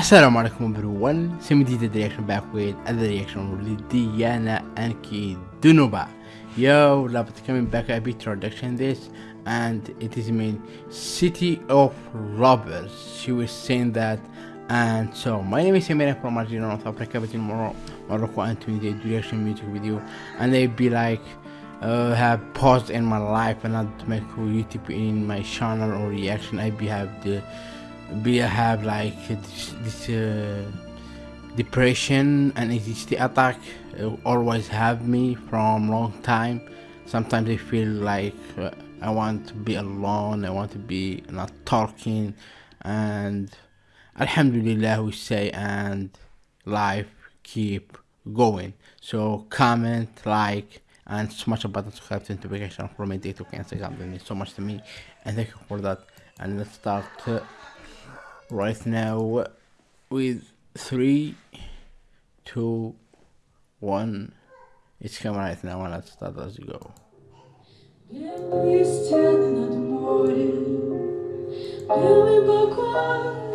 Assalamu alaikum everyone, Simi the reaction back with other reaction with Diana Anki Dunuba. Yo, it coming back a bit introduction this and it is mean City of Robbers. She was saying that and so my name is Samira from Algeria, North Africa, but in Morocco and do reaction music video and they be like uh, have paused in my life and not make YouTube in my channel or reaction I be have the be have like this, this uh, depression and anxiety attack uh, always have me from long time. Sometimes I feel like uh, I want to be alone I want to be not talking and Alhamdulillah we say and life keep going. So comment like and smash the button subscribe to notification for my day to cancel means so much to me and thank you for that. And let's start right now with three two one it's coming right now and let's start as you go Белые стены над морем, белый покой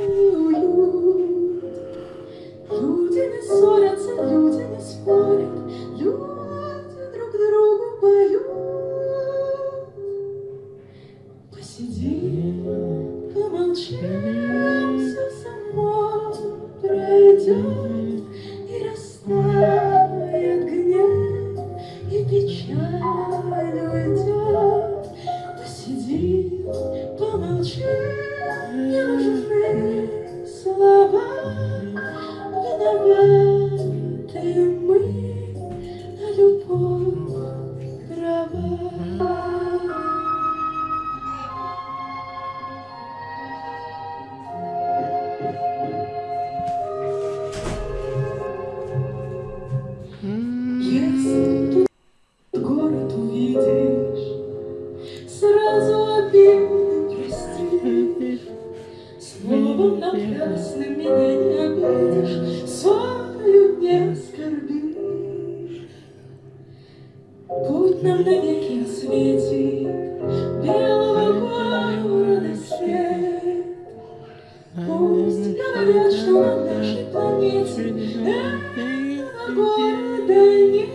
придет и растает гнев, и печаль уйдет. Посиди, помолчи, неужели слова виноваты мы? Напрасно меня не обидишь, Солью не оскорбишь. Путь нам навеки осветит Белого города свет. Пусть навечно на нашей планете Этого года нет.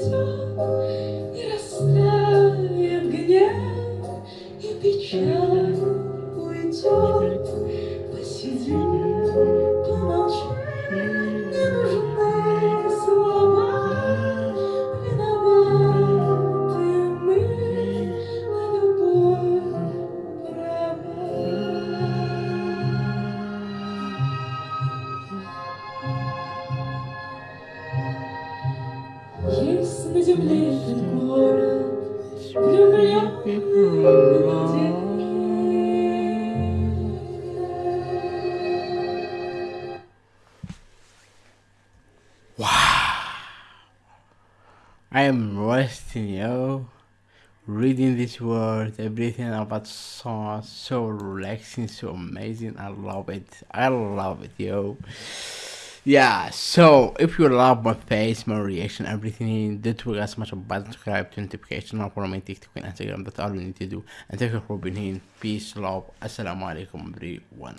пройдет, не растает гнев, и печаль уйдет. на земле этот город, влюбленный людей. I am resting, yo. Reading these words, everything about song, so relaxing, so amazing. I love it. I love it, yo. Yeah, so if you love my face, my reaction, everything, don't forget to smash a button, subscribe to notification for my TikTok and Instagram. That's all you need to do. And thank you for being here. Peace, love. Assalamu alaikum, everyone.